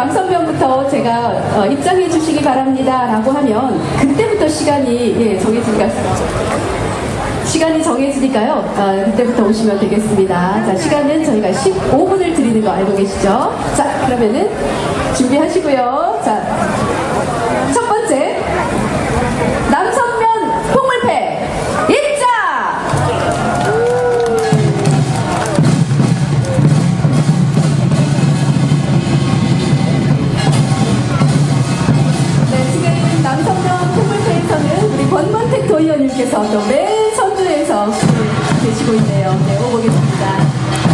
남선면부터 제가 어, 입장해 주시기 바랍니다. 라고 하면 그때부터 시간이 예, 정해지니까 시간이 정해지니까요. 아, 그때부터 오시면 되겠습니다. 자, 시간은 저희가 15분을 드리는 거 알고 계시죠? 자, 그러면은 준비하시고요. 자, 하나님께서 또 맨 선두에서 그 계시고 있네요. 네, 보겠습니다.